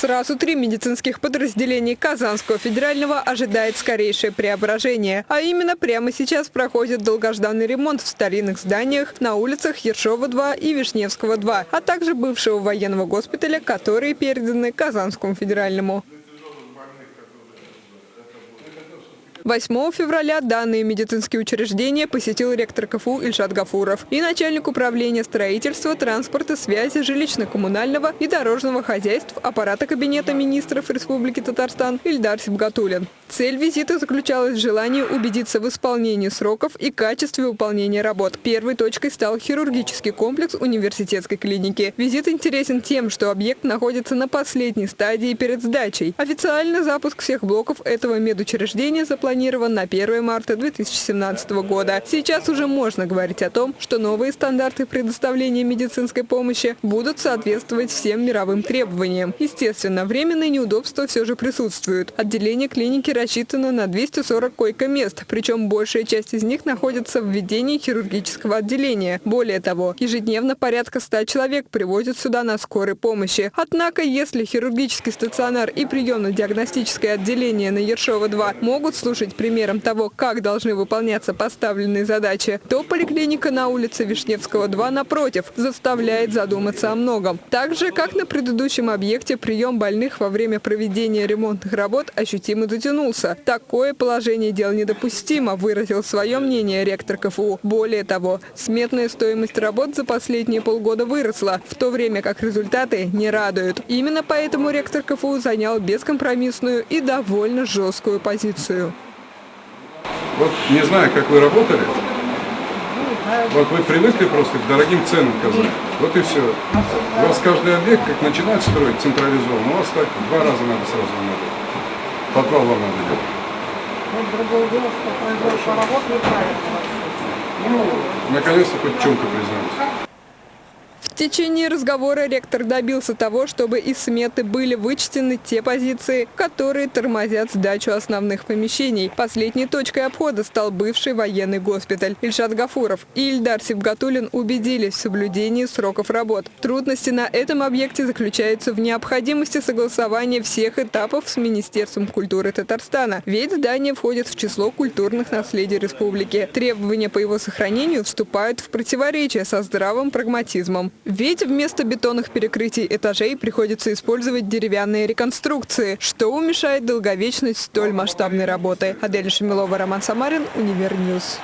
Сразу три медицинских подразделений Казанского федерального ожидает скорейшее преображение. А именно прямо сейчас проходит долгожданный ремонт в старинных зданиях на улицах Ершова-2 и Вишневского-2, а также бывшего военного госпиталя, которые переданы Казанскому федеральному. 8 февраля данные медицинские учреждения посетил ректор КФУ Ильшат Гафуров и начальник управления строительства, транспорта, связи, жилищно-коммунального и дорожного хозяйств аппарата Кабинета министров Республики Татарстан Ильдар Сибгатулин. Цель визита заключалась в желании убедиться в исполнении сроков и качестве выполнения работ. Первой точкой стал хирургический комплекс университетской клиники. Визит интересен тем, что объект находится на последней стадии перед сдачей. Официально запуск всех блоков этого медучреждения запланирован на 1 марта 2017 года. Сейчас уже можно говорить о том, что новые стандарты предоставления медицинской помощи будут соответствовать всем мировым требованиям. Естественно, временные неудобства все же присутствуют. Отделение клиники рассчитано на 240 койко-мест, причем большая часть из них находится в ведении хирургического отделения. Более того, ежедневно порядка 100 человек привозят сюда на скорой помощи. Однако, если хирургический стационар и приемно-диагностическое отделение на Ершова-2 могут служить примером того, как должны выполняться поставленные задачи, то поликлиника на улице Вишневского-2, напротив, заставляет задуматься о многом. Так же, как на предыдущем объекте, прием больных во время проведения ремонтных работ ощутимо затянулся вернулся. Такое положение дел недопустимо, выразил свое мнение ректор КФУ. Более того, сметная стоимость работ за последние полгода выросла, в то время как результаты не радуют. Именно поэтому ректор КФУ занял бескомпромиссную и довольно жесткую позицию. Вот не знаю, как вы работали, вот вы привыкли просто к дорогим ценам Казани. Вот и все. У вас каждый объект, как начинают строить централизованно, у вас так два раза надо сразу надо. Подвал вам надо делать. Ну, другое дело, что производство работ неправильно. Ну, наконец-то хоть чем-то признались. Течение разговора ректор добился того, чтобы из сметы были вычтены те позиции, которые тормозят сдачу основных помещений. Последней точкой обхода стал бывший военный госпиталь. Ильшат Гафуров и Ильдар Сибгатулин убедились в соблюдении сроков работ. Трудности на этом объекте заключаются в необходимости согласования всех этапов с Министерством культуры Татарстана, ведь здание входит в число культурных наследий республики. Требования по его сохранению вступают в противоречие со здравым прагматизмом. Ведь вместо бетонных перекрытий этажей приходится использовать деревянные реконструкции, что уменьшает долговечность столь масштабной работы. Адель Шамилова, Роман Самарин, Univer News.